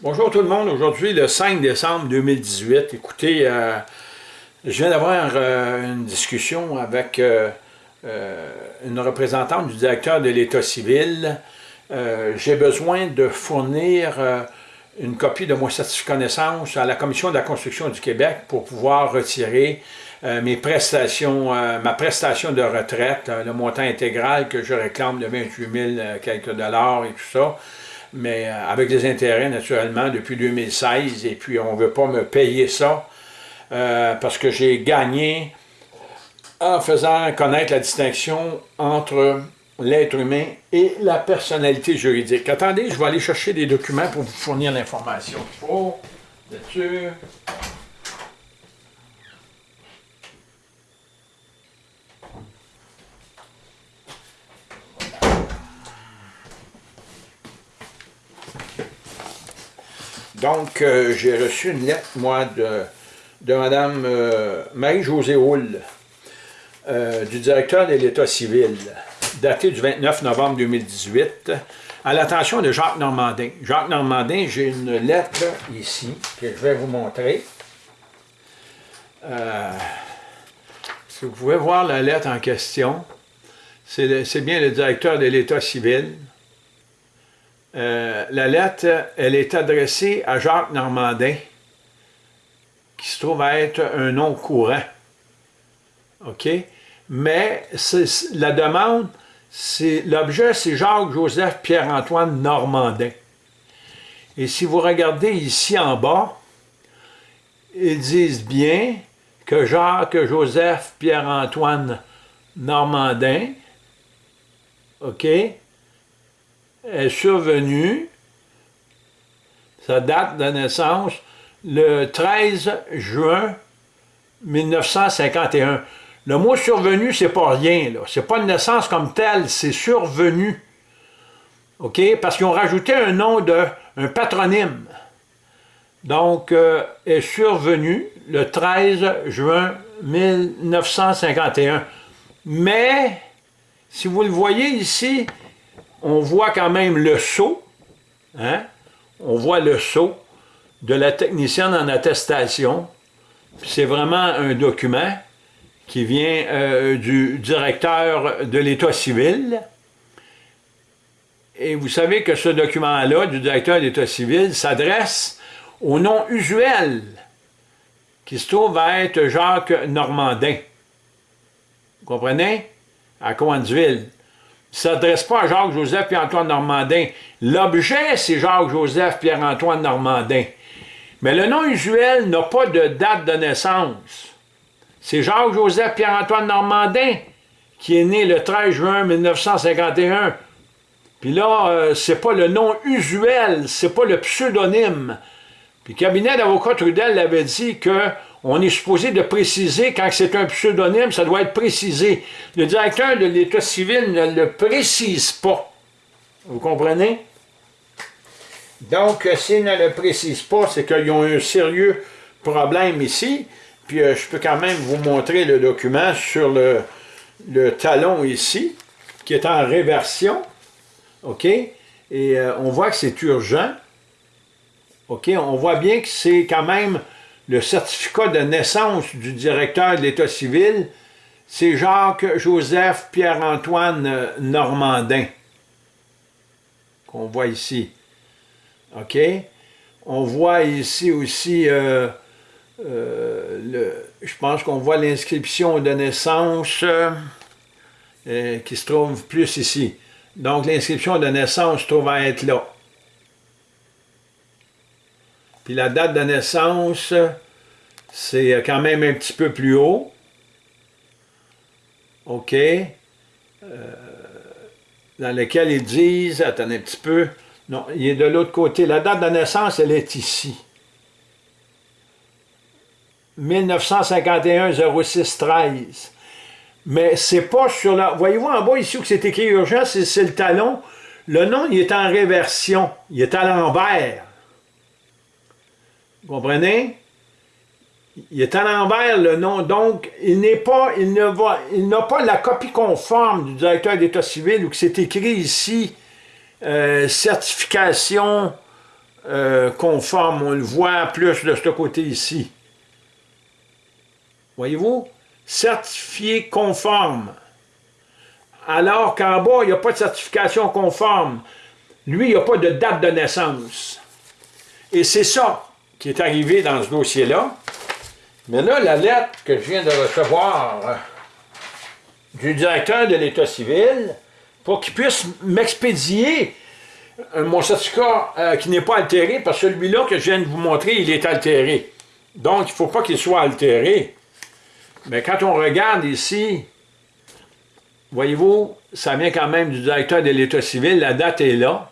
Bonjour tout le monde, aujourd'hui le 5 décembre 2018, écoutez, euh, je viens d'avoir euh, une discussion avec euh, une représentante du directeur de l'État civil. J'ai besoin de fournir une copie de mon certificat de naissance à la Commission de la construction du Québec pour pouvoir retirer mes prestations, ma prestation de retraite, le montant intégral que je réclame de 28 000 quelques dollars et tout ça mais euh, avec des intérêts naturellement depuis 2016, et puis on ne veut pas me payer ça, euh, parce que j'ai gagné en faisant connaître la distinction entre l'être humain et la personnalité juridique. Attendez, je vais aller chercher des documents pour vous fournir l'information. Oh, sûr. Donc, euh, j'ai reçu une lettre, moi, de, de Mme euh, Marie-Josée Houle, euh, du directeur de l'État civil, datée du 29 novembre 2018, à l'attention de Jacques Normandin. Jacques Normandin, j'ai une lettre ici, que je vais vous montrer. si vous pouvez voir la lettre en question, c'est bien le directeur de l'État civil, euh, la lettre, elle est adressée à Jacques Normandin, qui se trouve être un nom courant. OK? Mais la demande, l'objet, c'est Jacques-Joseph Pierre-Antoine Normandin. Et si vous regardez ici en bas, ils disent bien que Jacques-Joseph Pierre-Antoine Normandin, OK, est survenue, sa date de naissance, le 13 juin 1951. Le mot survenu, c'est pas rien, là. C'est pas une naissance comme telle, c'est survenu. OK? Parce qu'ils ont rajouté un nom de, un patronyme. Donc, euh, est survenu le 13 juin 1951. Mais, si vous le voyez ici, on voit quand même le saut, hein? on voit le saut de la technicienne en attestation. C'est vraiment un document qui vient euh, du directeur de l'État civil. Et vous savez que ce document-là, du directeur de l'État civil, s'adresse au nom usuel, qui se trouve à être Jacques Normandin. Vous comprenez? À Coansville ne s'adresse pas à Jacques-Joseph Pierre-Antoine Normandin. L'objet, c'est Jacques-Joseph Pierre-Antoine Normandin. Mais le nom usuel n'a pas de date de naissance. C'est Jacques-Joseph Pierre-Antoine Normandin qui est né le 13 juin 1951. Puis là, euh, c'est pas le nom usuel, c'est pas le pseudonyme. Puis le cabinet d'avocat Trudel l'avait dit que on est supposé de préciser, quand c'est un pseudonyme, ça doit être précisé. Le directeur de l'État civil ne le précise pas. Vous comprenez? Donc, euh, s'il ne le précise pas, c'est qu'ils ont un sérieux problème ici. Puis, euh, je peux quand même vous montrer le document sur le, talon ici, qui est en réversion. OK? Et euh, on voit que c'est urgent. OK? On voit bien que c'est quand même le certificat de naissance du directeur de l'État civil, c'est Jacques-Joseph Pierre-Antoine Normandin, qu'on voit ici. OK? On voit ici aussi, euh, euh, je pense qu'on voit l'inscription de naissance euh, qui se trouve plus ici. Donc l'inscription de naissance se trouve à être là. Puis la date de naissance, c'est quand même un petit peu plus haut. OK. Euh, dans lequel ils disent, attendez un petit peu, non, il est de l'autre côté. La date de naissance, elle est ici. 1951 06 13. Mais c'est pas sur la... Voyez-vous en bas ici où c'est écrit urgent, c'est le talon. Le nom, il est en réversion. Il est à l'envers. Vous comprenez? Il est à l'envers le nom, donc il n'est pas, il ne va, il n'a pas la copie conforme du directeur d'État civil où c'est écrit ici euh, certification euh, conforme, on le voit plus de ce côté ici. Voyez-vous? Certifié conforme. Alors qu'en bas, il n'y a pas de certification conforme. Lui, il n'y a pas de date de naissance. Et c'est ça qui est arrivé dans ce dossier-là. Mais là, la lettre que je viens de recevoir euh, du directeur de l'État civil, pour qu'il puisse m'expédier euh, mon certificat euh, qui n'est pas altéré, parce que celui-là que je viens de vous montrer, il est altéré. Donc, il ne faut pas qu'il soit altéré. Mais quand on regarde ici, voyez-vous, ça vient quand même du directeur de l'État civil, la date est là.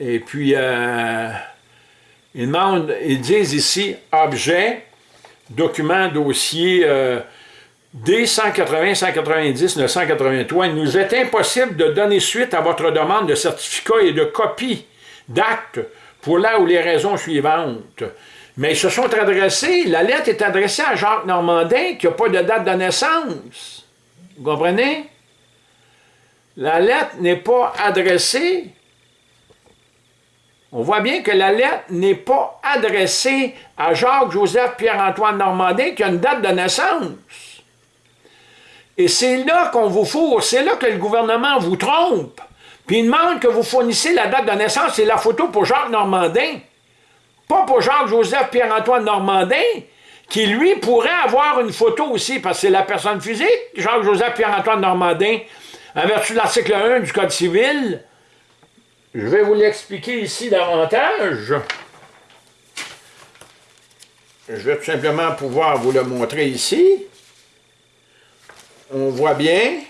Et puis, euh, ils disent ici, objet, document, dossier, euh, D180, 190, 983, il nous est impossible de donner suite à votre demande de certificat et de copie d'acte pour là ou les raisons suivantes. Mais ils se sont adressés, la lettre est adressée à Jacques Normandin qui n'a pas de date de naissance. Vous comprenez? La lettre n'est pas adressée. On voit bien que la lettre n'est pas adressée à Jacques-Joseph Pierre-Antoine Normandin qui a une date de naissance. Et c'est là qu'on vous fourre, c'est là que le gouvernement vous trompe. Puis il demande que vous fournissez la date de naissance et la photo pour Jacques Normandin. Pas pour Jacques-Joseph Pierre-Antoine Normandin, qui lui pourrait avoir une photo aussi, parce que c'est la personne physique, Jacques-Joseph Pierre-Antoine Normandin, en vertu de l'article 1 du Code civil. Je vais vous l'expliquer ici davantage. Je vais tout simplement pouvoir vous le montrer ici on voit bien,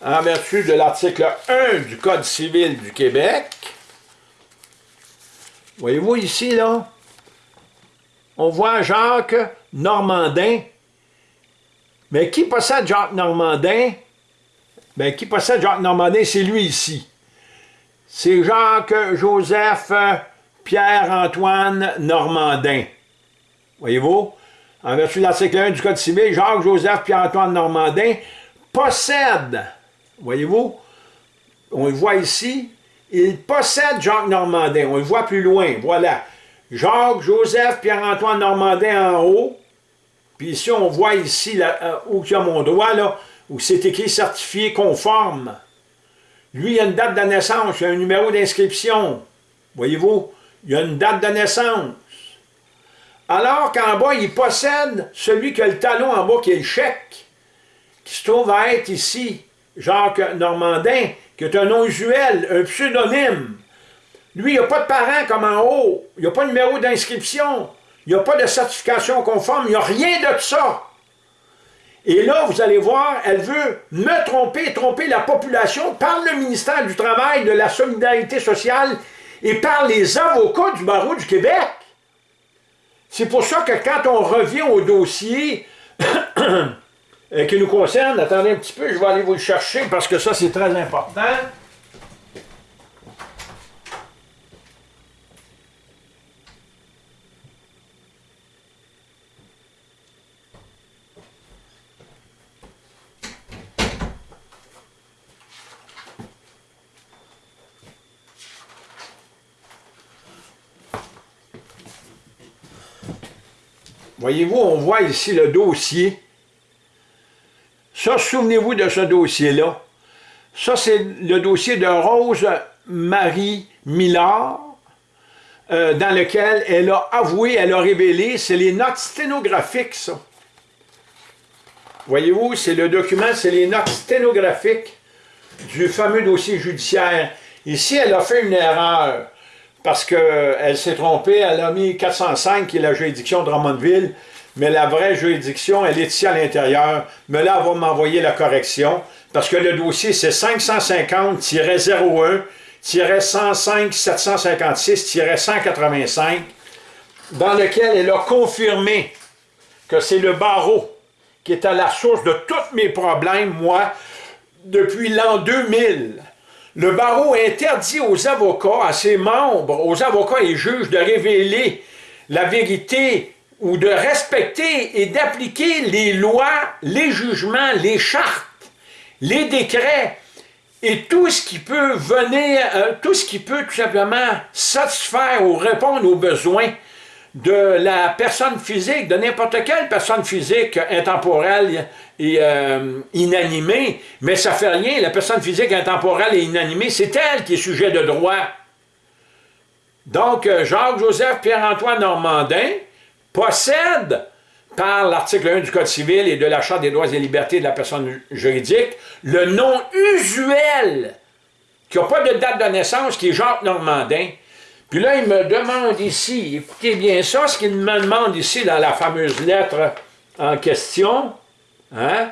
en vertu de l'article 1 du Code civil du Québec, voyez-vous ici, là, on voit Jacques Normandin. Mais qui possède Jacques Normandin? Bien, qui possède Jacques Normandin, c'est lui ici. C'est Jacques-Joseph Pierre-Antoine Normandin. Voyez-vous? en vertu de l'article 1 du Code civil, Jacques-Joseph Pierre-Antoine Normandin possède, voyez-vous, on le voit ici, il possède Jacques Normandin, on le voit plus loin, voilà. Jacques-Joseph Pierre-Antoine Normandin en haut, puis ici on voit ici, là, euh, où il y a mon doigt, là, où c'est écrit certifié conforme. Lui, il a une date de naissance, il a un numéro d'inscription, voyez-vous, il a une date de naissance. Alors qu'en bas, il possède celui qui a le talon en bas, qui est le chèque, qui se trouve à être ici, Jacques Normandin, qui est un nom usuel, un pseudonyme. Lui, il n'y a pas de parent comme en haut, il n'y a pas de numéro d'inscription, il n'y a pas de certification conforme, il n'y a rien de ça. Et là, vous allez voir, elle veut me tromper, tromper la population par le ministère du Travail, de la Solidarité sociale et par les avocats du barreau du Québec. C'est pour ça que quand on revient au dossier euh, qui nous concerne, attendez un petit peu, je vais aller vous le chercher parce que ça c'est très important. Voyez-vous, on voit ici le dossier. Ça, souvenez-vous de ce dossier-là. Ça, c'est le dossier de Rose-Marie Millard, euh, dans lequel elle a avoué, elle a révélé, c'est les notes sténographiques, ça. Voyez-vous, c'est le document, c'est les notes sténographiques du fameux dossier judiciaire. Ici, elle a fait une erreur parce qu'elle s'est trompée, elle a mis 405 qui est la juridiction de Drummondville, mais la vraie juridiction, elle est ici à l'intérieur. Mais là, elle va m'envoyer la correction, parce que le dossier, c'est 550-01-105-756-185, dans lequel elle a confirmé que c'est le barreau qui est à la source de tous mes problèmes, moi, depuis l'an 2000. Le barreau interdit aux avocats, à ses membres, aux avocats et juges de révéler la vérité ou de respecter et d'appliquer les lois, les jugements, les chartes, les décrets et tout ce qui peut venir, euh, tout ce qui peut tout simplement satisfaire ou répondre aux besoins de la personne physique, de n'importe quelle personne physique intemporelle et euh, mais ça fait rien, la personne physique intemporelle et inanimée, c'est elle qui est sujet de droit. Donc, euh, Jacques-Joseph Pierre-Antoine Normandin possède, par l'article 1 du Code civil et de la Charte des droits et libertés de la personne juridique, le nom usuel, qui n'a pas de date de naissance, qui est Jacques Normandin, puis là, il me demande ici, écoutez bien ça, ce qu'il me demande ici dans la fameuse lettre en question, hein,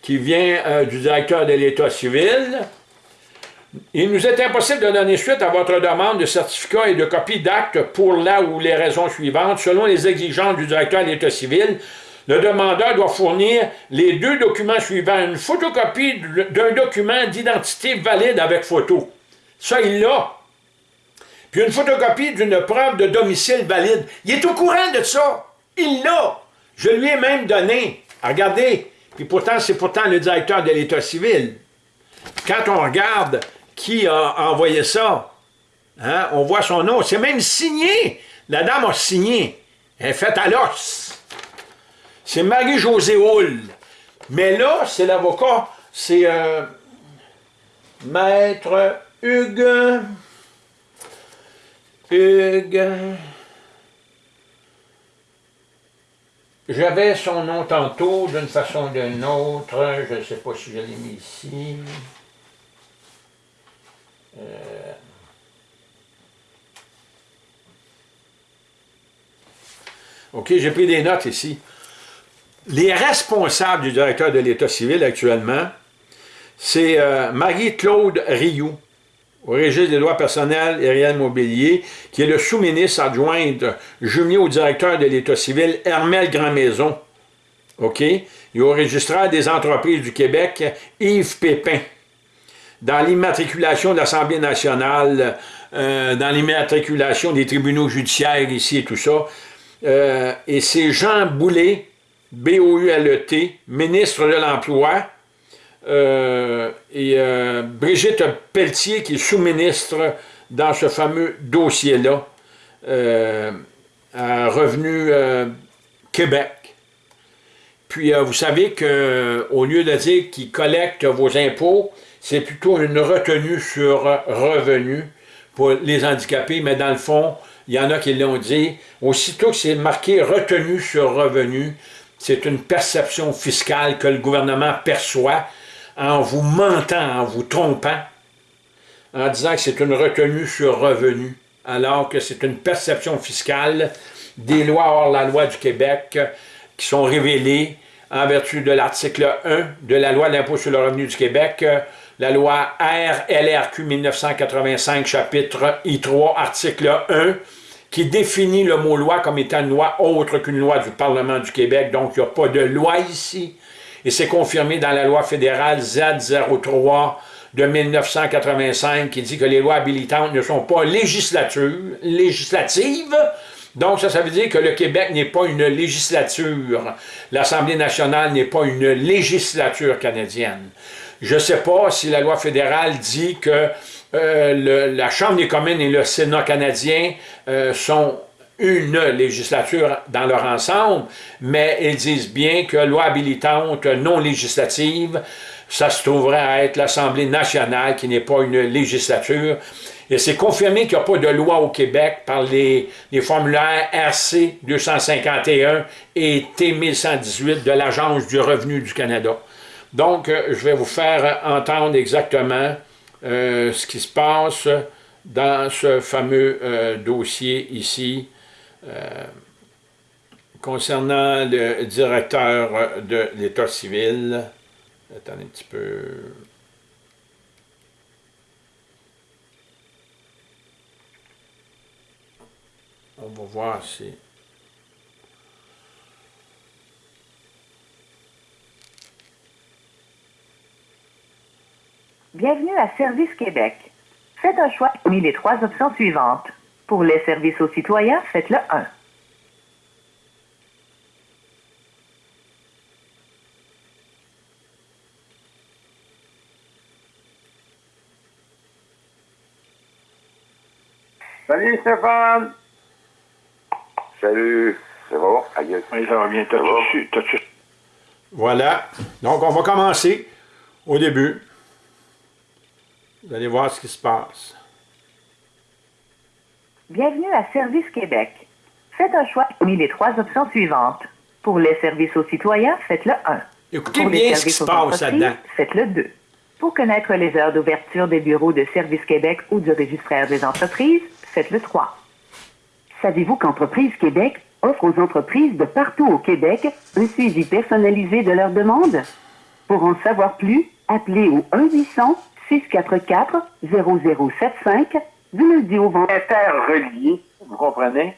qui vient euh, du directeur de l'État civil. Il nous est impossible de donner suite à votre demande de certificat et de copie d'acte pour la ou les raisons suivantes. Selon les exigences du directeur de l'État civil, le demandeur doit fournir les deux documents suivants. Une photocopie d'un document d'identité valide avec photo. Ça, il l'a puis une photocopie d'une preuve de domicile valide. Il est au courant de ça. Il l'a. Je lui ai même donné. Regardez. Puis pourtant, c'est pourtant le directeur de l'État civil. Quand on regarde qui a envoyé ça, hein, on voit son nom. C'est même signé. La dame a signé. Elle est faite à l'os. C'est Marie-Josée Hull. Mais là, c'est l'avocat, c'est euh, Maître Hugues... Hugues. J'avais son nom tantôt d'une façon ou d'une autre. Je ne sais pas si je l'ai mis ici. Euh. OK, j'ai pris des notes ici. Les responsables du directeur de l'État civil actuellement, c'est euh, Marie-Claude Rioux, au registre des droits personnels et réels mobiliers, qui est le sous-ministre adjointe jumelé au directeur de l'État civil, Hermel Grandmaison. OK? Et au registraire des entreprises du Québec, Yves Pépin. Dans l'immatriculation de l'Assemblée nationale, euh, dans l'immatriculation des tribunaux judiciaires ici et tout ça. Euh, et c'est Jean Boulet, B-O-U-L-E-T, ministre de l'Emploi, euh, et euh, Brigitte Pelletier, qui est sous-ministre dans ce fameux dossier-là, euh, à Revenu Québec. Puis vous savez qu'au lieu de dire qu'ils collectent vos impôts, c'est plutôt une retenue sur revenu pour les handicapés, mais dans le fond, il y en a qui l'ont dit, aussitôt que c'est marqué retenu sur revenu, c'est une perception fiscale que le gouvernement perçoit, en vous mentant, en vous trompant, en disant que c'est une retenue sur revenu, alors que c'est une perception fiscale des lois hors la loi du Québec qui sont révélées en vertu de l'article 1 de la loi d'impôt sur le revenu du Québec, la loi RLRQ 1985, chapitre I3, article 1, qui définit le mot loi comme étant une loi autre qu'une loi du Parlement du Québec. Donc, il n'y a pas de loi ici et c'est confirmé dans la loi fédérale Z03 de 1985 qui dit que les lois habilitantes ne sont pas législatives, donc ça, ça veut dire que le Québec n'est pas une législature, l'Assemblée nationale n'est pas une législature canadienne. Je ne sais pas si la loi fédérale dit que euh, la Chambre des communes et le Sénat canadien euh, sont une législature dans leur ensemble, mais ils disent bien que loi habilitante non législative, ça se trouverait à être l'Assemblée nationale qui n'est pas une législature. Et c'est confirmé qu'il n'y a pas de loi au Québec par les, formulaires RC 251 et T 1118 de l'Agence du revenu du Canada. Donc, euh, je vais vous faire entendre exactement euh, ce qui se passe dans ce fameux euh, dossier ici euh, concernant le directeur de l'État civil, attendez un petit peu... On va voir si... Bienvenue à Service Québec. Faites un choix parmi les trois options suivantes. Pour les services aux citoyens, faites le 1. Salut Stéphane Salut C'est bon ça va bien. T'as bon? Voilà. Donc, on va commencer au début. Vous allez voir ce qui se passe. Bienvenue à Service Québec. Faites un choix parmi les trois options suivantes. Pour les services aux citoyens, faites le 1. Écoutez Pour les bien ce qui services se aux passe entreprises, là-dedans. faites le 2. Pour connaître les heures d'ouverture des bureaux de Service Québec ou du registraire des entreprises, faites le 3. Savez-vous qu'Entreprise Québec offre aux entreprises de partout au Québec un suivi personnalisé de leurs demandes? Pour en savoir plus, appelez au 1-800-644-0075 vendredi. interrelié, vous comprenez?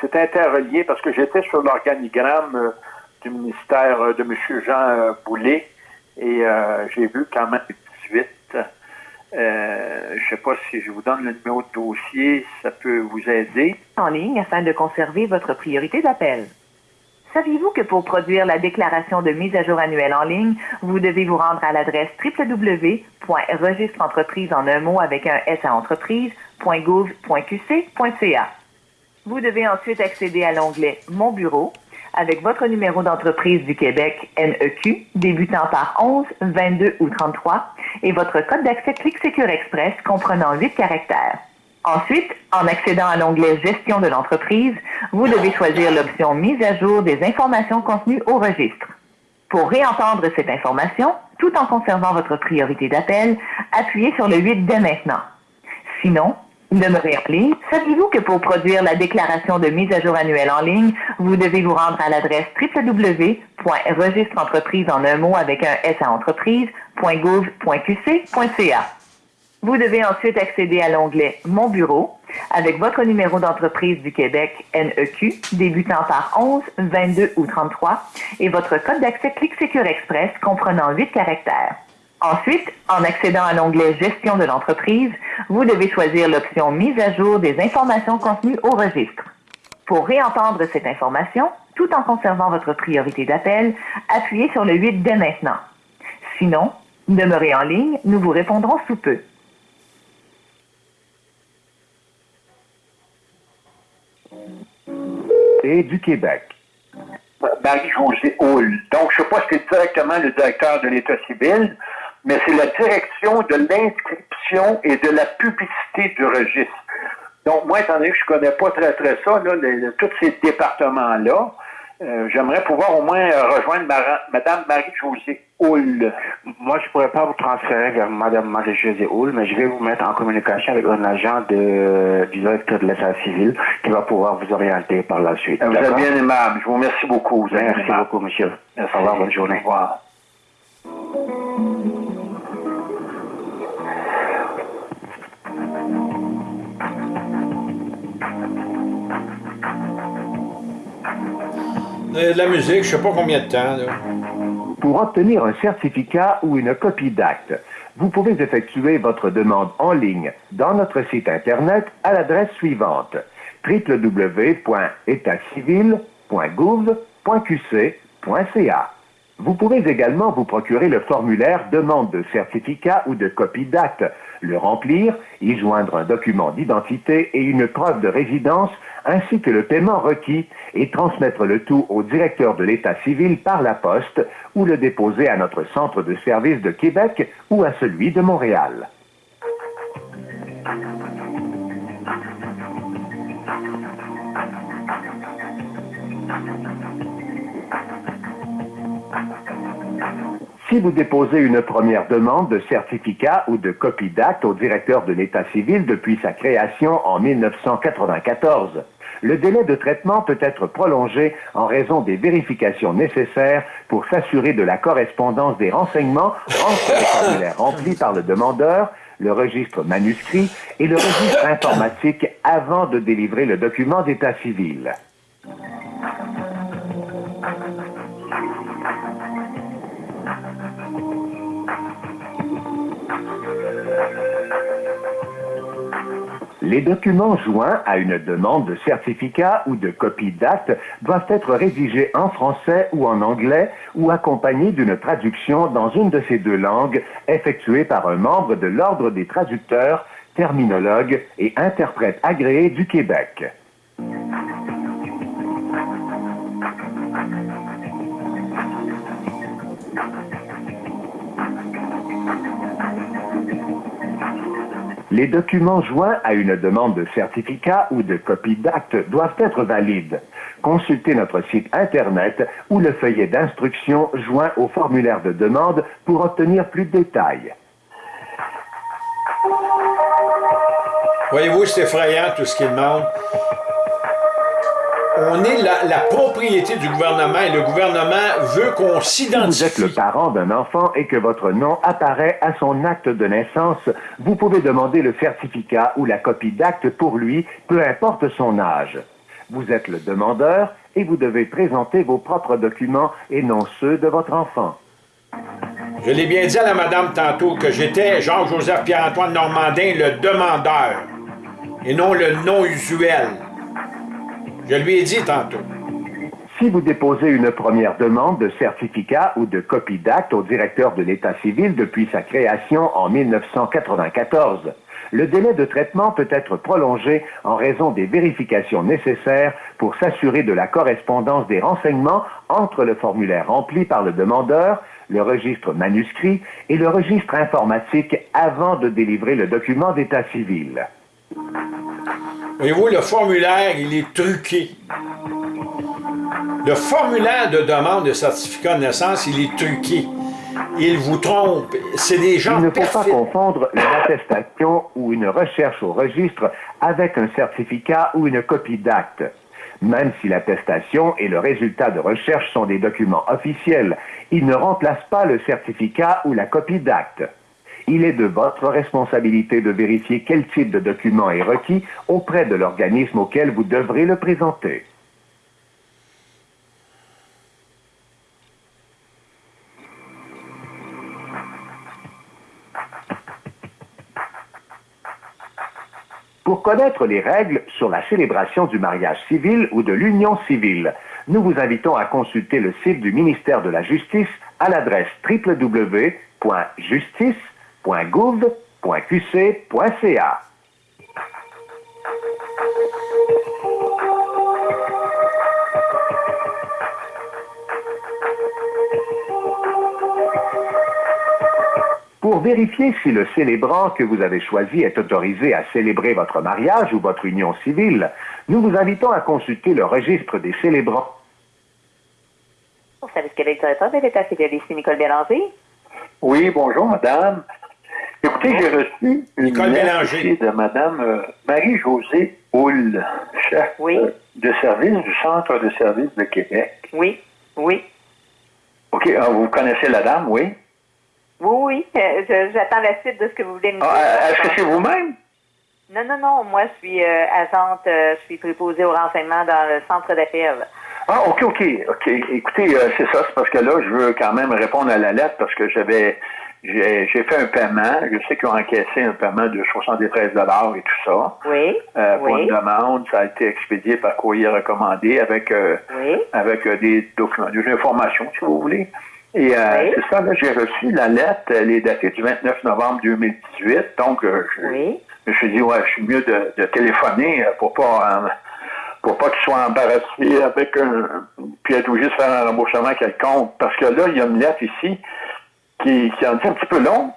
C'est interrelié parce que j'étais sur l'organigramme euh, du ministère euh, de M. Jean euh, Boulet et j'ai vu quand même 18. Euh, je ne sais pas si je vous donne le numéro de dossier, ça peut vous aider. en ligne afin de conserver votre priorité d'appel. Saviez-vous que pour produire la déclaration de mise à jour annuelle en ligne, vous devez vous rendre à l'adresse www.registreentreprise en un mot avec un S à entreprise.gouv.qc.ca. Vous devez ensuite accéder à l'onglet Mon bureau avec votre numéro d'entreprise du Québec NEQ débutant par 11, 22 ou 33 et votre code d'accès Clic Secure Express comprenant 8 caractères. Ensuite, en accédant à l'onglet Gestion de l'entreprise, vous devez choisir l'option Mise à jour des informations contenues au registre. Pour réentendre cette information, tout en conservant votre priorité d'appel, appuyez sur le 8 dès maintenant. Sinon, demeurez en ligne. Saviez-vous que pour produire la déclaration de mise à jour annuelle en ligne, vous devez vous rendre à l'adresse www.registreentreprise en un mot avec un S à. Vous devez ensuite accéder à l'onglet Mon bureau avec votre numéro d'entreprise du Québec NEQ débutant par 11, 22 ou 33 et votre code d'accès Clic Secure Express comprenant 8 caractères. Ensuite, en accédant à l'onglet Gestion de l'entreprise, vous devez choisir l'option Mise à jour des informations contenues au registre. Pour réentendre cette information, tout en conservant votre priorité d'appel, appuyez sur le 8 dès maintenant. Sinon, demeurez en ligne, nous vous répondrons sous peu. et du Québec. Marie-Josée Hull. Donc, je ne sais pas si c'est directement le directeur de l'État civil, mais c'est la direction de l'inscription et de la publicité du registre. Donc, moi, étant donné que je ne connais pas très, très ça, là, les- les- tous ces départements-là, euh, j'aimerais pouvoir au moins euh, rejoindre Mara- Mme Marie-Josée Hull. Moi, je pourrais pas vous transférer vers Mme Marie-Josée Hull, mais je vais vous mettre en communication avec un agent de, du directeur de l'État civil qui va pouvoir vous orienter par la suite. Vous êtes bien aimable. Je vous remercie beaucoup. Vous Merci aimable. beaucoup, monsieur. Merci. Au revoir, bonne journée. Au revoir. De la musique, je sais pas combien de temps. Pour obtenir un certificat ou une copie d'acte, vous pouvez effectuer votre demande en ligne dans notre site Internet à l'adresse suivante www.étatcivil.gouv.qc.ca. Vous pouvez également vous procurer le formulaire demande de certificat ou de copie d'acte, le remplir, y joindre un document d'identité et une preuve de résidence, ainsi que le paiement requis, et transmettre le tout au directeur de l'État civil par la poste ou le déposer à notre centre de service de Québec ou à celui de Montréal. Si vous déposez une première demande de certificat ou de copie d'acte au directeur de l'État civil depuis sa création en 1994, le délai de traitement peut être prolongé en raison des vérifications nécessaires pour s'assurer de la correspondance des renseignements entre le formulaire rempli par le demandeur, le registre manuscrit et le registre informatique avant de délivrer le document d'état civil. Les documents joints à une demande de certificat ou de copie d'acte doivent être rédigés en français ou en anglais ou accompagnés d'une traduction dans une de ces deux langues effectuée par un membre de l'Ordre des traducteurs terminologue et interprète agréé du Québec. Les documents joints à une demande de certificat ou de copie d'acte doivent être valides. Consultez notre site Internet ou le feuillet d'instruction joint au formulaire de demande pour obtenir plus de détails. Voyez-vous, c'est effrayant tout ce qu'il demande. On est la, la, propriété du gouvernement et le gouvernement veut qu'on s'identifie. Si vous êtes le parent d'un enfant et que votre nom apparaît à son acte de naissance, vous pouvez demander le certificat ou la copie d'acte pour lui, peu importe son âge. Vous êtes le demandeur et vous devez présenter vos propres documents et non ceux de votre enfant. Je l'ai bien dit à la madame tantôt que j'étais Jean-Joseph Pierre-Antoine Normandin, le demandeur, et non le non usuel. Je lui. Si vous déposez une première demande de certificat ou de copie d'acte au directeur de l'État civil depuis sa création en 1994, le délai de traitement peut être prolongé en raison des vérifications nécessaires pour s'assurer de la correspondance des renseignements entre le formulaire rempli par le demandeur, le registre manuscrit et le registre informatique avant de délivrer le document d'état civil. Voyez-vous, le formulaire, il est truqué. Le formulaire de demande de certificat de naissance, il est truqué. Il vous trompe. C'est des gens Il ne faut pas confondre une attestation ou une recherche au registre avec un certificat ou une copie d'acte. Même si l'attestation et le résultat de recherche sont des documents officiels, ils ne remplacent pas le certificat ou la copie d'acte. Il est de votre responsabilité de vérifier quel type de document est requis auprès de l'organisme auquel vous devrez le présenter. Pour connaître les règles sur la célébration du mariage civil ou de l'union civile, nous vous invitons à consulter le site du ministère de la Justice à l'adresse www.justice.gouv.qc.ca. Pour vérifier si le célébrant que vous avez choisi est autorisé à célébrer votre mariage ou votre union civile, nous vous invitons à consulter le registre des célébrants. Au service Québec directeur de l'État civil, ici Nicole Bélanger? Oui, bonjour, madame. J'ai reçu une lettre de madame euh, Marie-Josée Houle, chef Oui. euh, de service du Centre de service de Québec. Oui, oui. OK, ah, vous connaissez la dame, oui? Oui, oui. euh, J'attends la suite de ce que vous voulez me dire. Ah, Est-ce que c'est vous-même? Non, non, non. Moi, je suis euh, agente, euh, je suis préposée au renseignement dans le centre d'appel. Ah, OK, OK, OK. Écoutez, euh, c'est ça, c'est parce que là, je veux quand même répondre à la lettre parce que j'avais j'ai fait un paiement. Je sais qu'ils ont encaissé un paiement de 73 et tout ça. Oui, Euh, pour oui, une demande, ça a été expédié par courrier recommandé avec euh, oui. avec euh, des documents, des informations, si vous voulez. Et euh, Oui. c'est ça, là, j'ai reçu la lettre, elle est datée du 29 novembre 2018, donc euh, je, Oui. je me suis dit, ouais, je suis mieux de, de téléphoner pour pas pour pas qu'ils soient embarrassés avec un puis être obligé de faire un remboursement quelconque. Parce que là, il y a une lettre ici qui, qui en dit un petit peu long.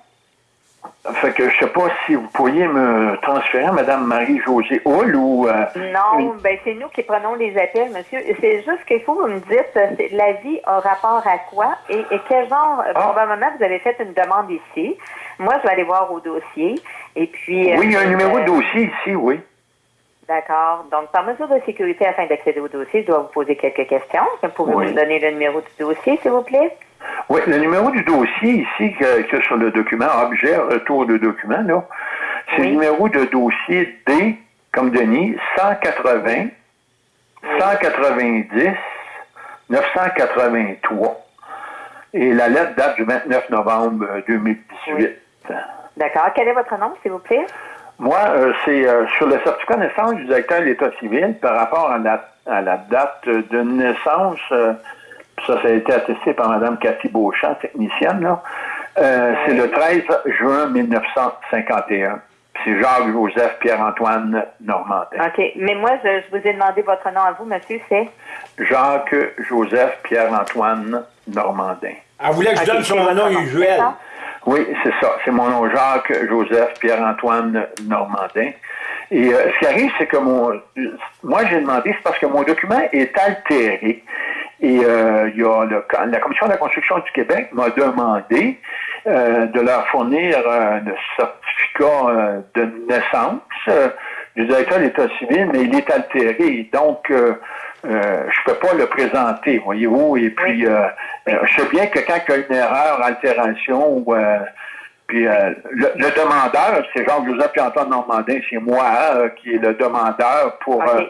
Fait que je sais pas si vous pourriez me transférer Madame Marie-Josée Hull ou... euh, Non, une- ben c'est nous qui prenons les appels, monsieur. C'est juste qu'il faut que vous me dites, euh, la vie a rapport à quoi et, et quel genre, euh, Ah. probablement, vous avez fait une demande ici. Moi, je vais aller voir au dossier. Et puis... Oui, il y a un euh, numéro de euh, dossier ici, oui. D'accord. Donc, par mesure de sécurité, afin d'accéder au dossier, je dois vous poser quelques questions. Pouvez-vous Oui. me donner le numéro du dossier, s'il vous plaît? Oui, le numéro du dossier ici, que, que sur le document, objet, retour de document, là, c'est Oui. le numéro de dossier D, comme Denis, 180, 190, 983. Et la lettre date du 29 novembre euh, 2018. D'accord. Quel est votre nom, s'il vous plaît? Moi, euh, c'est euh, sur le certificat de naissance du directeur de l'État civil par rapport à la, à la date de naissance. euh, ça, ça a été attesté par Mme Cathy Beauchamp, technicienne. Là. Euh, C'est le 13 juin 1951. c'est Jacques-Joseph Pierre-Antoine Normandin. OK. Mais moi, je, je, vous ai demandé votre nom à vous, monsieur, c'est? Jacques-Joseph Pierre-Antoine Normandin. Elle voulait que je donne son nom usuel. Oui, c'est ça. C'est mon nom, Jacques-Joseph Pierre-Antoine Normandin. Et euh, ce qui arrive, c'est que mon, moi, j'ai demandé, c'est parce que mon document est altéré. Et euh, il y a le, la Commission de la construction du Québec m'a demandé euh, de leur fournir un certificat de naissance du directeur de l'État civil, mais il est altéré. Donc, je je peux pas le présenter, voyez-vous. Et puis, je sais bien que quand il y a une erreur, altération ou puis euh, le, demandeur, c'est Jean-Joseph Antoine Normandin, c'est moi euh, qui est le demandeur pour, euh,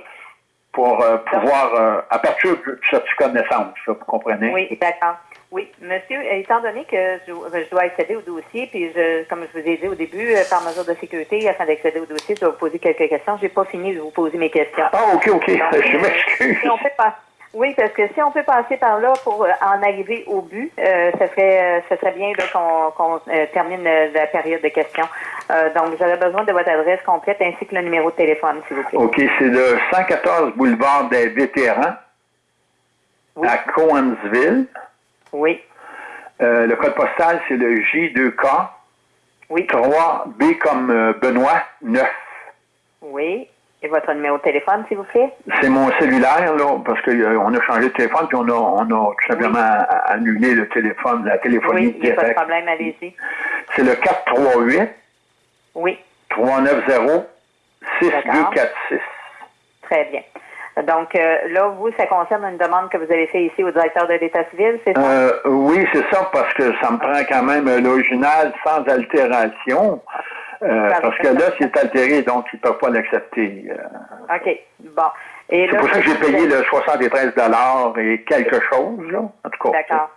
pour pouvoir, à partir de certificat de naissance, vous comprenez? Oui, d'accord. Oui, monsieur, étant donné que je, dois accéder au dossier, puis je, comme je vous ai dit au début, par mesure de sécurité, afin d'accéder au dossier, je dois vous poser quelques questions. J'ai pas fini de vous poser mes questions. Ah, OK, OK. je m'excuse. Si on fait pas. Oui, parce que si on peut passer par là pour euh, en arriver au but, euh, ça serait ça serait bien qu'on euh, termine la période de questions. donc, j'aurais besoin de votre adresse complète ainsi que le numéro de téléphone, s'il vous plaît. OK, c'est le 114 boulevard des vétérans à Coansville. Oui. le code postal, c'est le J2K. Oui. 3B comme Benoît, 9. Oui. Et votre numéro de téléphone, s'il vous plaît? C'est mon cellulaire, là, parce qu'on euh, a changé de téléphone, puis on a, on a tout simplement annulé le téléphone, la téléphonie oui, directe. pas de problème, allez-y. C'est le 438 oui. 390 6246. Très bien. Donc euh, là, vous, ça concerne une demande que vous avez faite ici au directeur de l'État civil, c'est ça? Euh, oui, c'est ça, parce que ça me prend quand même l'original sans altération. Euh, parce que là, c'est altéré, donc ils ne peuvent pas l'accepter. Euh. OK. Bon. C'est pour ça que j'ai payé le 73 et quelque chose, là, en tout cas. D'accord.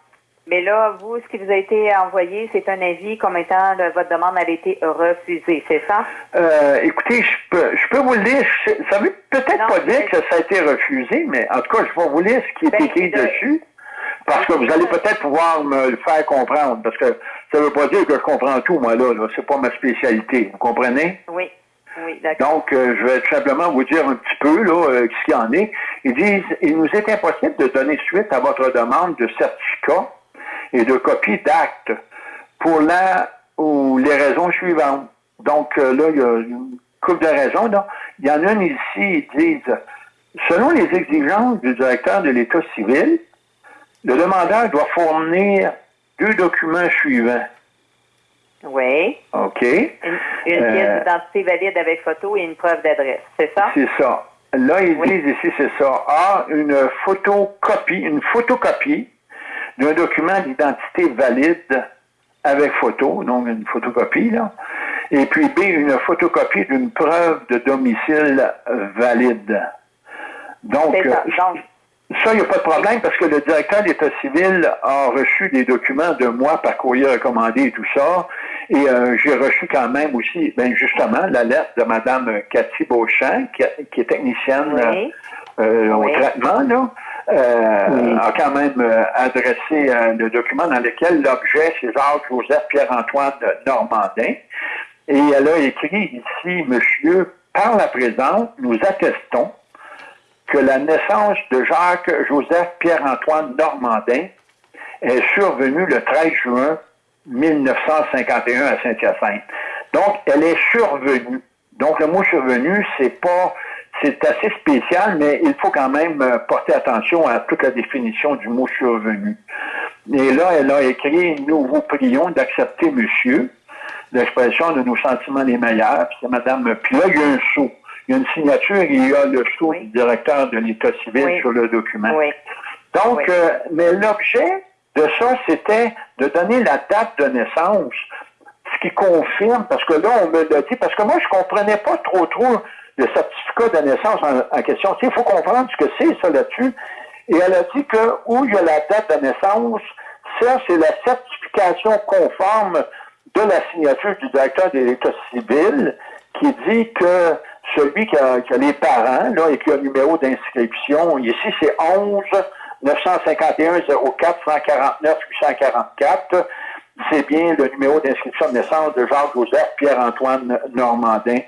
Mais là, vous, ce qui vous a été envoyé, c'est un avis comme étant votre demande a été refusée, c'est ça? Euh, écoutez, je peux, je peux vous le lire. Ça veut peut-être pas dire que ça a été refusé, mais en tout cas, je vais vous lire ce qui est ben, écrit dessus. Parce que vous allez peut-être pouvoir me le faire comprendre. Parce que ça ne veut pas dire que je comprends tout, moi, là. là. C'est pas ma spécialité. Vous comprenez? Oui. Oui, d'accord. Donc, euh, je vais tout simplement vous dire un petit peu là, euh, ce qu'il y en est. Ils disent, il nous est impossible de donner suite à votre demande de certificat et de copie d'acte pour la ou les raisons suivantes. Donc, euh, là, il y a une couple de raisons. Là. Il y en a une ici, ils disent, selon les exigences du directeur de l'État civil, le demandeur doit fournir deux documents suivants. Oui. OK. Une, pièce euh, d'identité valide avec photo et une preuve d'adresse, c'est ça? C'est ça. Là, ils disent ici, c'est ça. A, une photocopie, une photocopie d'un document d'identité valide avec photo, donc une photocopie, là. Et puis B, une photocopie d'une preuve de domicile valide. Donc, ça. Donc ça, il n'y a pas de problème parce que le directeur d'État civil a reçu des documents de moi par courrier recommandé et tout ça. Et euh, j'ai reçu quand même aussi, ben justement, la lettre de Mme Cathy Beauchamp, qui, est technicienne euh, au traitement, là. Euh, a quand même adressé le document dans lequel l'objet, c'est Jacques-Joseph Pierre-Antoine Normandin. Et elle a écrit ici, Monsieur, par la présente, nous attestons que la naissance de Jacques-Joseph Pierre-Antoine Normandin est survenue le 13 juin 1951 à Saint-Hyacinthe. Donc, elle est survenue. Donc, le mot survenu, c'est pas, c'est assez spécial, mais il faut quand même euh, porter attention à toute la définition du mot survenu. Et là, elle a écrit, nous vous prions d'accepter, monsieur, l'expression de nos sentiments les meilleurs. c'est Madame, puis là, il y a un saut il y a une signature et il y a le sceau du directeur de l'État civil sur le document. Donc, euh, mais l'objet de ça, c'était de donner la date de naissance, ce qui confirme, parce que là, on me l'a dit, parce que moi, je comprenais pas trop trop le certificat de naissance en, question. Il faut comprendre ce que c'est, ça, là-dessus. Et elle a dit que où il y a la date de naissance, ça, c'est la certification conforme de la signature du directeur de l'État civil qui dit que celui qui a, les parents, là, et qui a le numéro d'inscription, ici, c'est 11 951 04 149 844. c'est bien le numéro d'inscription de naissance de Jacques-Joseph Pierre-Antoine Normandin,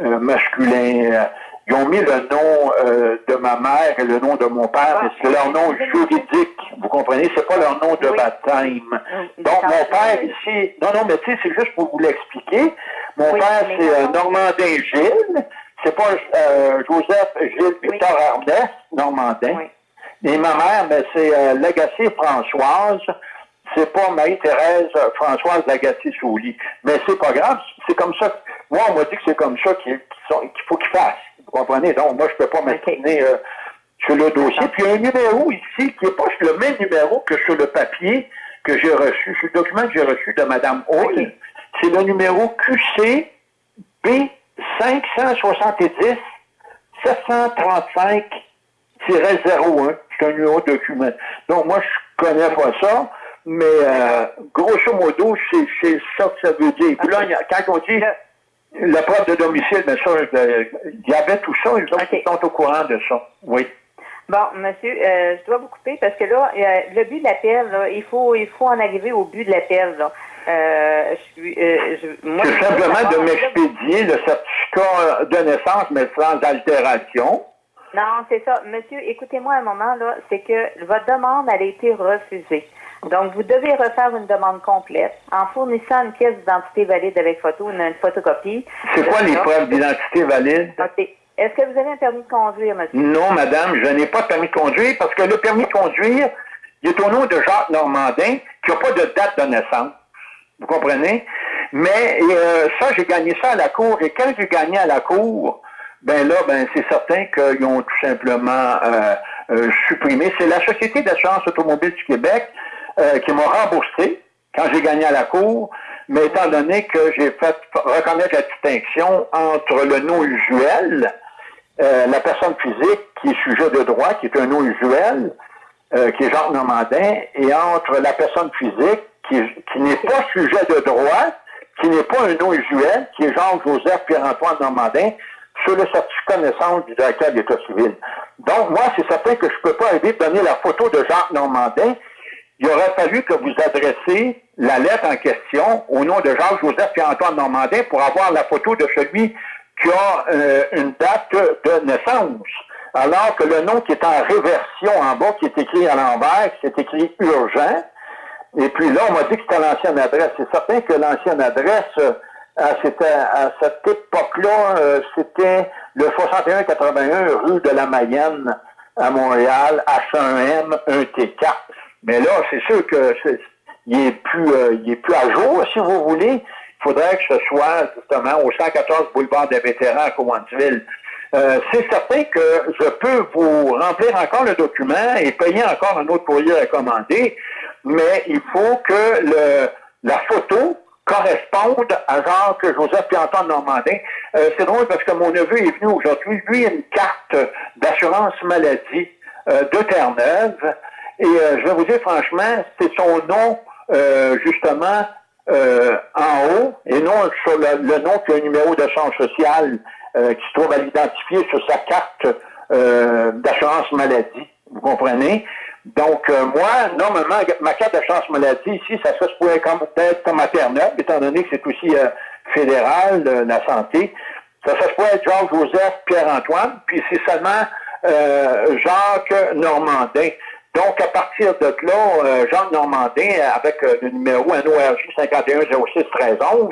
euh, masculin. Euh, ils ont mis le nom euh, de ma mère et le nom de mon père, mais c'est leur nom juridique. Vous comprenez? C'est pas leur nom de baptême. Donc, mon père ici, non, non, mais tu sais, c'est juste pour vous l'expliquer. Mon père, c'est Normandin Gilles. C'est pas Joseph Gilles Victor Ernest Normandin. Et ma mère, ben, c'est Lagacé Françoise c'est pas Marie-Thérèse Françoise Lagacé-Souly. Mais c'est pas grave, c'est comme ça. Moi, on m'a dit que c'est comme ça qu'il faut qu'il fasse. Vous comprenez? Donc, moi, je peux pas m'interner euh, sur le dossier. Puis, il y a un numéro ici qui n'est pas le même numéro que sur le papier que j'ai reçu, sur le document que j'ai reçu de Mme Hall. C'est le numéro QC B570 735 01. C'est un numéro de document. Donc, moi, je connais pas ça. Mais euh, grosso modo, c'est ça que ça veut dire. Puis là, quand on dit la preuve de domicile, bien ça, il y avait tout ça, ils sont au courant de ça. Oui. Bon, monsieur, euh, je dois vous couper parce que là, le but de l'appel, il faut, il faut en arriver au but de l'appel. Euh, euh, c'est simplement de m'expédier le certificat de naissance, mais sans altération. Non, c'est ça. Monsieur, écoutez-moi un moment, là, c'est que votre demande, elle a été refusée. Donc, vous devez refaire une demande complète en fournissant une pièce d'identité valide avec photo, une, photocopie. C'est quoi les preuves d'identité valide? Est-ce que vous avez un permis de conduire, monsieur? Non, madame, je n'ai pas de permis de conduire parce que le permis de conduire, il est au nom de Jacques Normandin qui n'a pas de date de naissance. Vous comprenez? Mais euh, ça, j'ai gagné ça à la cour. Et quand j'ai gagné à la cour, ben là, ben c'est certain qu'ils ont tout simplement euh, euh, supprimé. C'est la Société d'assurance automobile du Québec euh, qui m'a remboursé quand j'ai gagné à la cour, mais étant donné que j'ai fait reconnaître la distinction entre le nom usuel, euh, la personne physique qui est sujet de droit, qui est un nom usuel, qui est Jacques Normandin, et entre la personne physique qui, qui n'est pas sujet de droit, qui n'est pas un nom usuel, qui est Jean-Joseph Pierre-Antoine Normandin, sur le certificat de naissance du directeur de l'État civil. Donc, moi, c'est certain que je ne peux pas arriver de donner la photo de Jacques Normandin, il aurait fallu que vous adressiez la lettre en question au nom de Jacques-Joseph et Antoine Normandin pour avoir la photo de celui qui a euh, une date de naissance. Alors que le nom qui est en réversion en bas, qui est écrit à l'envers, c'est écrit urgent. Et puis là, on m'a dit que c'était l'ancienne adresse. C'est certain que l'ancienne adresse, euh, c'était à cette époque-là, euh, c'était le 6181 rue de la Mayenne à Montréal, H1M, 1T4. Mais là, c'est sûr que il est plus euh, il est plus à jour, si vous voulez. Il faudrait que ce soit justement au 114 boulevard des vétérans à Cowansville. Euh, c'est certain que je peux vous remplir encore le document et payer encore un autre courrier recommandé, mais il faut que le, la photo corresponde à Jacques Joseph Pierre-Antoine Normandin. Euh, c'est drôle parce que mon neveu est venu aujourd'hui. Lui, a une carte d'assurance maladie euh, de Terre-Neuve. Et euh, je vais vous dire franchement, c'est son nom, euh, justement, euh, en haut, et non sur le, nom qui a un numéro d'assurance sociale qui se trouve à l'identifier sur sa carte d'assurance maladie. Vous comprenez? Donc, moi, normalement, ma carte d'assurance maladie, ici, ça, se pourrait comme, être comme maternelle, étant donné que c'est aussi fédéral, la santé. Ça, se pourrait être Jacques-Joseph Pierre-Antoine, puis c'est seulement Jacques Normandin. Donc, à partir de là, euh, Jean Normandin, avec euh, le numéro NORJ 51061311,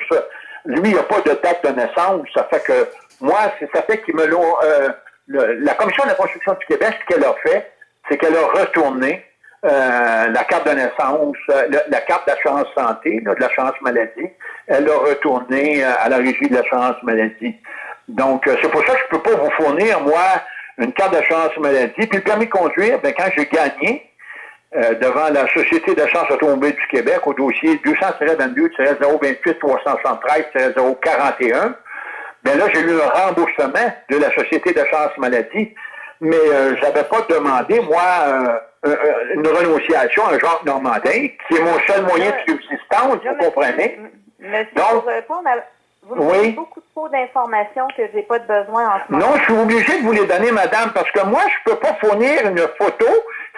lui, il n'a pas de date de naissance. Ça fait que moi, c'est ça fait qu'il me l'ont... Euh, la Commission de la construction du Québec, ce qu'elle a fait, c'est qu'elle a retourné la carte de naissance, la carte d'assurance santé, de l'assurance maladie, elle a retourné à la régie de l'assurance maladie. Donc, c'est pour ça que je ne peux pas vous fournir, moi, une carte d'assurance maladie. Puis le permis de conduire, ben, quand j'ai gagné euh, devant la Société d'assurance automobile du Québec au dossier 200-22-028-373-041, ben là, j'ai eu un remboursement de la Société d'assurance maladie, mais euh, j'avais pas demandé, moi, euh, une renonciation à Jacques Normandin, qui est mon seul moyen de subsistance, vous comprenez? Donc, répondre à vous oui. beaucoup trop d'informations que j'ai pas de besoin en ce moment. Non, je suis obligé de vous les donner, madame, parce que moi, je peux pas fournir une photo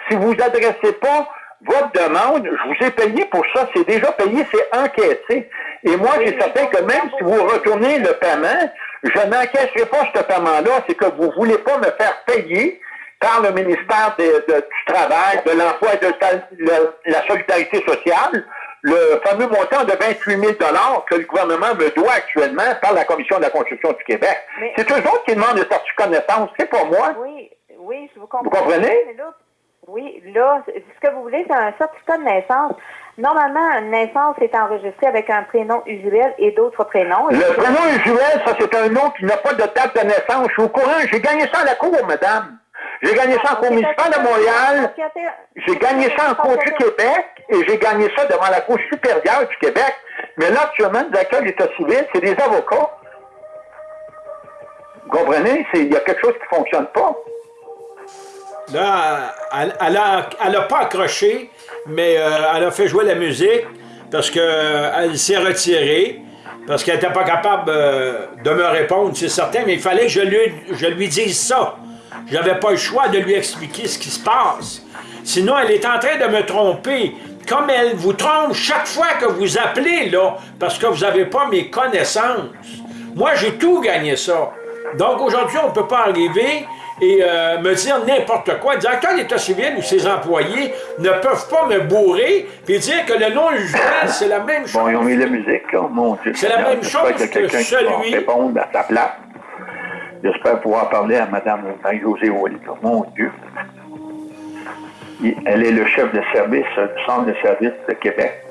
si vous adressez pas votre demande, je vous ai payé pour ça, c'est déjà payé, c'est encaissé. Et moi, Oui, j'ai certain donc, que même si vous retournez le paiement, je n'encaisserai pas ce paiement-là, c'est que vous voulez pas me faire payer par le ministère de- de- du Travail, de l'Emploi et de le- la Solidarité sociale, le fameux montant de 28 000 que le gouvernement me doit actuellement par la Commission de la construction du Québec. C'est eux autres qui demandent le certificat de naissance, c'est pas moi. Oui, oui, je vous comprends. Vous comprenez? Oui, là, ce que vous voulez, c'est un certificat de naissance. Normalement, une naissance est enregistrée avec un prénom usuel et d'autres prénoms. Le prénom usuel, ça c'est un nom qui n'a pas de date de naissance. Je suis au courant, j'ai gagné ça à la cour, madame. J'ai gagné ça en cour municipale de Montréal. J'ai gagné ça en Cour du Québec et j'ai gagné ça devant la Cour supérieure du Québec. Mais là, actuellement, de l'État civil, c'est des avocats. Vous comprenez? Il y a quelque chose qui ne fonctionne pas. Là, elle, elle a, pas accroché, mais euh, elle a fait jouer la musique parce qu'elle s'est retirée, parce qu'elle n'était pas capable euh, de me répondre, c'est certain, mais il fallait que je lui, je lui dise ça. J'avais pas le choix de lui expliquer ce qui se passe. Sinon, elle est en train de me tromper. Comme elle vous trompe chaque fois que vous appelez, là, parce que vous n'avez pas mes connaissances. Moi, j'ai tout gagné ça. Donc, aujourd'hui, on ne peut pas arriver et euh, me dire n'importe quoi. Le directeur d'État civil ou ses employés ne peuvent pas me bourrer et dire que le usuel, c'est la même chose. Bon, ils ont mis la musique, là. Mon Dieu. C'est la même chose que va celui- répondre à sa place. J'espère pouvoir parler à Mme Marie-Josée. Mon Dieu. Elle est le chef de service euh, du Centre de service de Québec.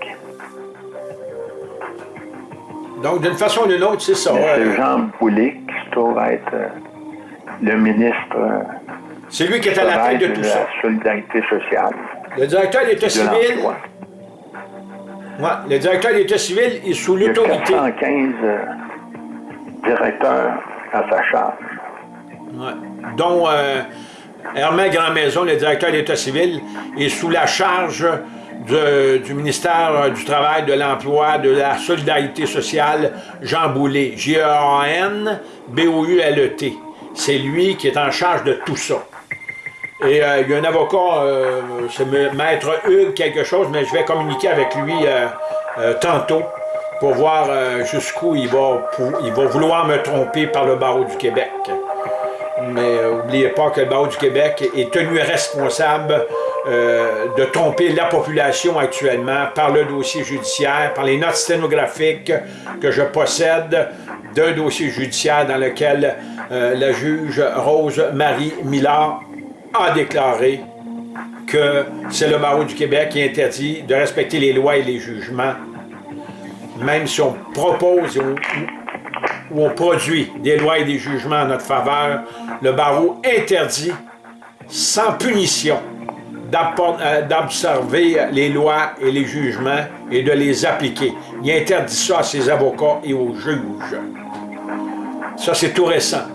Donc, d'une façon ou d'une autre, c'est ça. C'est Jean Boulet qui se trouve être euh, le ministre euh, C'est lui qui est à la tête de de tout la ça. Solidarité sociale, Le directeur de civil, l'emploi. ouais, le directeur d'État civil est sous Il y a l'autorité. 415 euh, directeurs à sa charge. Ouais. dont euh, Hermès Grandmaison, le directeur d'État civil, est sous la charge de- du ministère euh, du Travail, de l'Emploi, de la Solidarité sociale, Jean Boulet, J-E-A-N, B-O-U-L-E-T. C'est lui qui est en charge de tout ça. Et euh, il y a un avocat, euh, c'est Maître Hugues quelque chose, mais je vais communiquer avec lui euh, tantôt pour voir jusqu'où il va, il va vouloir me tromper par le barreau du Québec. Mais n'oubliez pas que le barreau du Québec est tenu responsable euh, de tromper la population actuellement par le dossier judiciaire, par les notes sténographiques que je possède d'un dossier judiciaire dans lequel euh, la juge Rose-Marie Millard a déclaré que c'est le barreau du Québec qui interdit de respecter les lois et les jugements, même si on propose ou, ou on produit des lois et des jugements en notre faveur, le barreau interdit sans punition d'observer les lois et les jugements et de les appliquer. Il interdit ça à ses avocats et aux juges. Ça, c'est tout récent.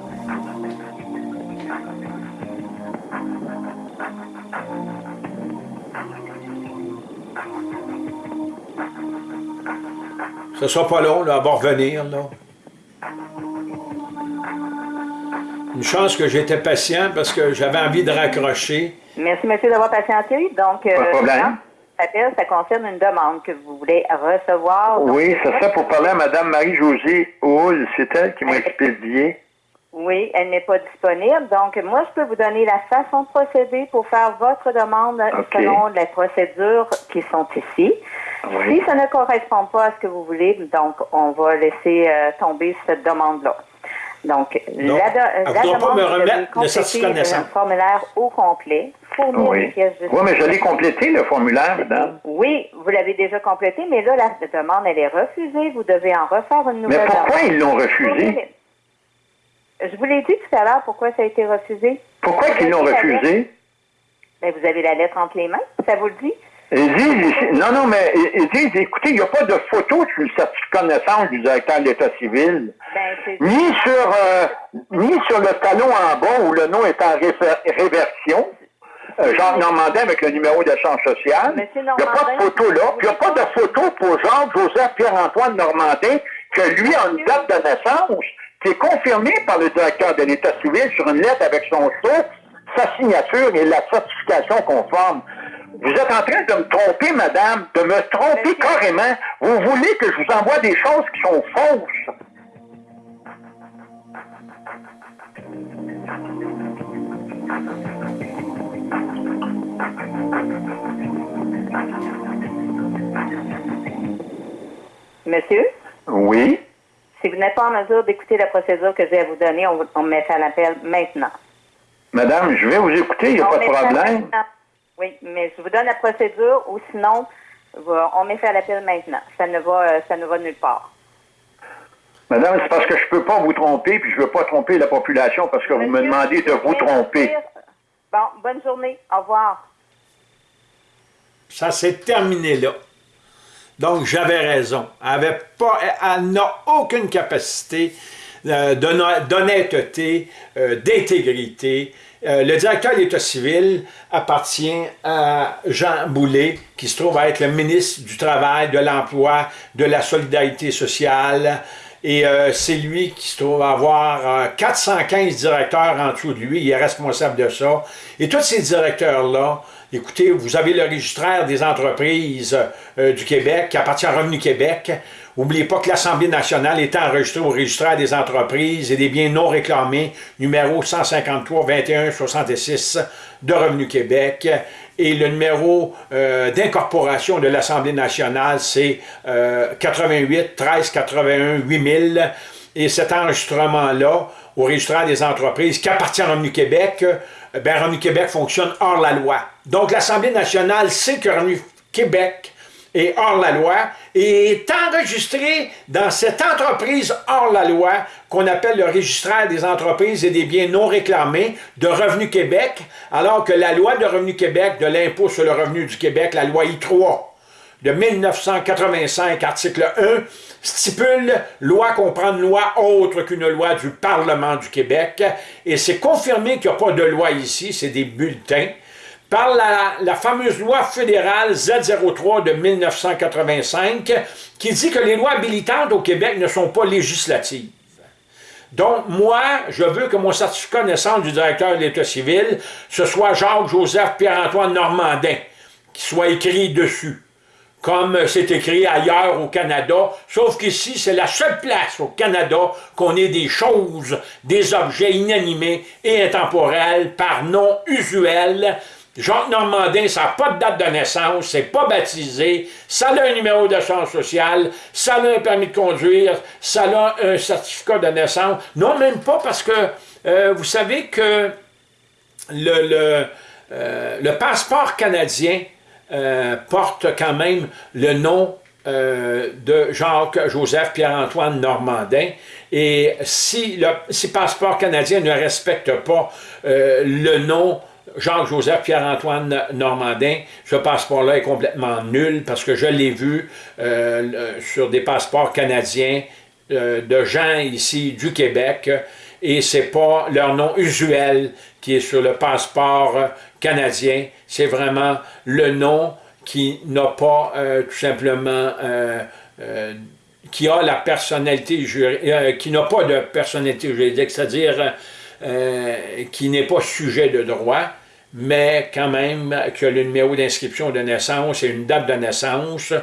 Ce sera pas long, là, elle va revenir, là. Une chance que j'étais patient parce que j'avais envie de raccrocher. Merci, monsieur, d'avoir patienté. Donc, euh, Pas de problème. non, ça ça concerne une demande que vous voulez recevoir. Donc, Oui, ça serait pour parler à Mme Marie-Josée Hull. C'est elle qui m'a expédié. Oui, elle n'est pas disponible. Donc, moi, je peux vous donner la façon de procéder pour faire votre demande selon les procédures qui sont ici. Oui. Si ça ne correspond pas à ce que vous voulez, donc, on va laisser euh, tomber cette demande-là. Donc, Donc, la, de- demande, me remettre le compléter de naissance. un formulaire au complet, fournir Oui. des pièces de Oui, mais je l'ai complété, le formulaire, madame. Oui, vous l'avez déjà complété, mais là, la demande, elle est refusée. Vous devez en refaire une Mais nouvelle pourquoi demande. ils l'ont refusé? Je vous l'ai dit tout à l'heure pourquoi ça a été refusé. Pourquoi qu'ils l'ont refusé? Ben, vous avez la lettre entre les mains, ça vous le dit? Ils disent, non, non, mais ils disent, écoutez, il n'y a pas de photo sur le certificat de naissance du directeur de l'État civil. Ben. Ni sur, euh, ni sur le talon en bas où le nom est en réversion. Euh, Jacques Normandin avec le numéro d'échange social. Il n'y a pas de photo là. Puis il n'y a pas de photo pour Jacques-Joseph Pierre-Antoine Normandin que lui a une date de naissance qui est confirmée par le directeur de l'État civil sur une lettre avec son sceau, sa signature et la certification conforme. Vous êtes en train de me tromper, madame, de me tromper Monsieur. carrément. Vous voulez que je vous envoie des choses qui sont fausses. Monsieur, Oui? si vous n'êtes pas en mesure d'écouter la procédure que j'ai à vous donner, on, vous- on met ça à l'appel maintenant. Madame, je vais vous écouter, il n'y a On pas de met problème. Oui, mais je vous donne la procédure ou sinon, on met ça à l'appel maintenant. Ça ne va, euh, ça ne va nulle part. Madame, c'est parce que je peux pas vous tromper, puis je veux pas tromper la population parce que vous me demandez de vous tromper. Bon, bonne journée. Au revoir. Ça s'est terminé là. Donc, j'avais raison. Elle avait pas, elle n'a aucune capacité euh, d'honn- d'honnêteté, euh, d'intégrité. Euh, le directeur de l'État civil appartient à Jean Boulet, qui se trouve à être le ministre du Travail, de l'Emploi, de la Solidarité sociale. Et euh, c'est lui qui se trouve à avoir euh, 415 directeurs en dessous de lui. Il est responsable de ça. Et tous ces directeurs-là, écoutez, vous avez le registraire des entreprises euh, du Québec qui appartient à Revenu Québec. N'oubliez pas que l'Assemblée nationale est enregistrée au registraire des entreprises et des biens non réclamés, numéro 153 21 66 de Revenu Québec. Et le numéro euh, d'incorporation de l'Assemblée nationale, c'est euh, 88 13 81 8000. Et cet enregistrement-là, au registraire des entreprises qui appartient à Revenu Québec, euh, ben, Revenu Québec fonctionne hors la loi. Donc l'Assemblée nationale sait que Revenu Québec est hors la loi et est enregistré dans cette entreprise hors la loi qu'on appelle le registraire des entreprises et des biens non réclamés de Revenu Québec, alors que la loi de Revenu Québec, de l'impôt sur le revenu du Québec, la loi I3 de 1985, article 1, stipule loi comprend une loi autre qu'une loi du Parlement du Québec, et c'est confirmé qu'il n'y a pas de loi ici, c'est des bulletins, par la, fameuse loi fédérale Z03 de 1985, qui dit que les lois habilitantes au Québec ne sont pas législatives. Donc, moi, je veux que mon certificat de naissance du directeur de l'État civil, ce soit Jacques-Joseph Pierre-Antoine Normandin, qui soit écrit dessus comme c'est écrit ailleurs au Canada, sauf qu'ici, c'est la seule place au Canada qu'on ait des choses, des objets inanimés et intemporels par nom usuel. Jacques Normandin, ça n'a pas de date de naissance, c'est pas baptisé, ça a un numéro d'assurance sociale, ça a un permis de conduire, ça a un certificat de naissance. Non, même pas parce que euh, vous savez que le, euh, passeport canadien euh, porte quand même le nom de Jacques-Joseph Pierre-Antoine Normandin. Et si le passeport canadien ne respecte pas le nom Jacques-Joseph Pierre-Antoine Normandin, ce passeport-là est complètement nul parce que je l'ai vu euh, sur des passeports canadiens euh, de gens ici du Québec et c'est pas leur nom usuel qui est sur le passeport canadien, c'est vraiment le nom qui n'a pas euh, tout simplement euh, euh, qui a la personnalité juridique, qui n'a pas de personnalité juridique, c'est-à-dire qui n'est pas sujet de droit, mais quand même qui a le numéro d'inscription de naissance et une date de naissance,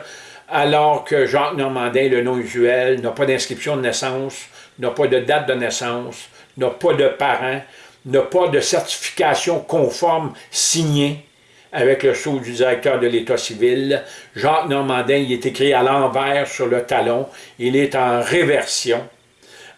alors que Jacques Normandin, le nom usuel, n'a pas d'inscription de naissance, n'a pas de date de naissance, n'a pas de parents, n'a pas de certification conforme signée avec le sceau du directeur de l'État civil. Jacques Normandin, il est écrit à l'envers sur le talon, il est en réversion,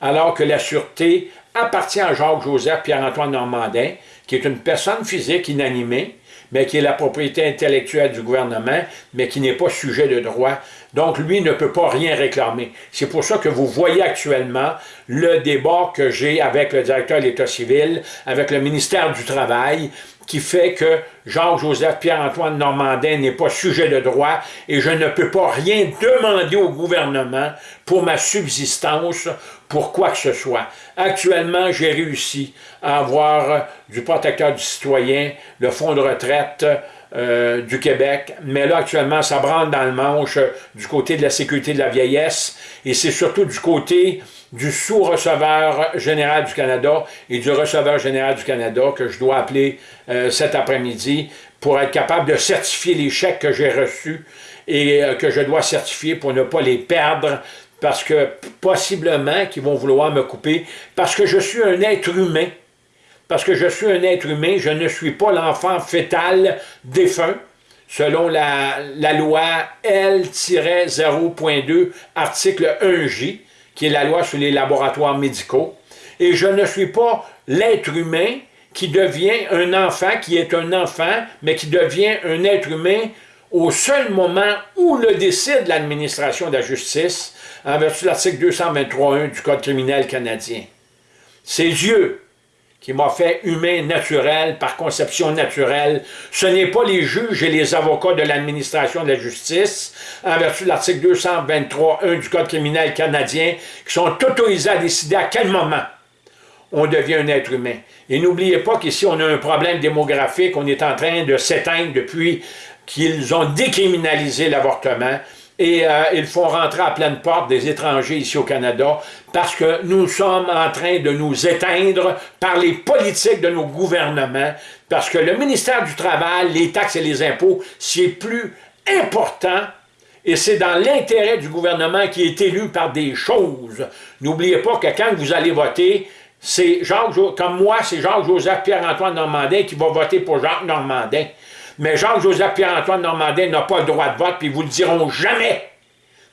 alors que la sûreté appartient à Jacques-Joseph Pierre-Antoine Normandin, qui est une personne physique inanimée, mais qui est la propriété intellectuelle du gouvernement, mais qui n'est pas sujet de droit. Donc, lui ne peut pas rien réclamer. C'est pour ça que vous voyez actuellement le débat que j'ai avec le directeur de l'État civil, avec le ministère du Travail, qui fait que Jacques-Joseph Pierre-Antoine Normandin n'est pas sujet de droit et je ne peux pas rien demander au gouvernement pour ma subsistance, pour quoi que ce soit. Actuellement, j'ai réussi à avoir du protecteur du citoyen, le fonds de retraite euh, du Québec, mais là, actuellement, ça branle dans le manche du côté de la sécurité de la vieillesse et c'est surtout du côté du sous-receveur général du Canada et du receveur général du Canada que je dois appeler euh, cet après-midi pour être capable de certifier les chèques que j'ai reçus et euh, que je dois certifier pour ne pas les perdre parce que possiblement qu'ils vont vouloir me couper parce que je suis un être humain. Parce que je suis un être humain, je ne suis pas l'enfant fétal défunt selon la, la loi L-0.2, article 1J, qui est la loi sur les laboratoires médicaux. Et je ne suis pas l'être humain qui devient un enfant, qui est un enfant, mais qui devient un être humain au seul moment où le décide l'administration de la justice, en vertu de l'article 223.1 du Code criminel canadien. C'est Dieu qui m'a fait humain naturel par conception naturelle. Ce n'est pas les juges et les avocats de l'administration de la justice, en vertu de l'article 223.1 du Code criminel canadien, qui sont autorisés à décider à quel moment on devient un être humain. Et n'oubliez pas qu'ici, on a un problème démographique, on est en train de s'éteindre depuis qu'ils ont décriminalisé l'avortement et euh, ils font rentrer à pleine porte des étrangers ici au Canada parce que nous sommes en train de nous éteindre par les politiques de nos gouvernements parce que le ministère du Travail, les taxes et les impôts, c'est plus important et c'est dans l'intérêt du gouvernement qui est élu par des choses. N'oubliez pas que quand vous allez voter, c'est Jacques, comme moi, c'est Jacques-Joseph Pierre-Antoine Normandin qui va voter pour Jacques Normandin. Mais Jacques-Joseph Pierre-Antoine Normandin n'a pas le droit de vote, puis ils vous le diront jamais.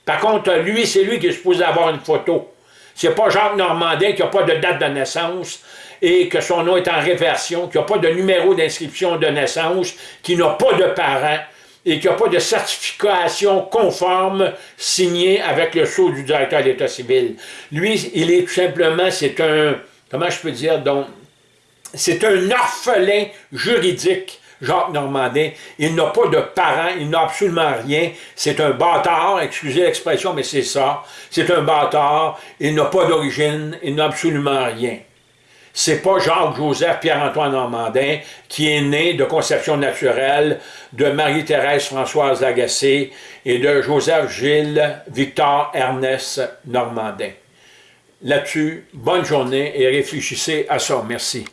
Par contre, lui, c'est lui qui est supposé avoir une photo. C'est pas Jacques Normandin qui n'a pas de date de naissance et que son nom est en réversion, qui n'a pas de numéro d'inscription de naissance, qui n'a pas de parents et qui n'a pas de certification conforme signée avec le sceau du directeur d'État civil. Lui, il est tout simplement, c'est un, comment je peux dire, donc, c'est un orphelin juridique Jacques Normandin, il n'a pas de parents, il n'a absolument rien, c'est un bâtard, excusez l'expression, mais c'est ça, c'est un bâtard, il n'a pas d'origine, il n'a absolument rien. C'est pas Jacques-Joseph Pierre-Antoine Normandin qui est né de conception naturelle de Marie-Thérèse Françoise Agacé et de Joseph Gilles Victor Ernest Normandin. Là-dessus, bonne journée et réfléchissez à ça. Merci.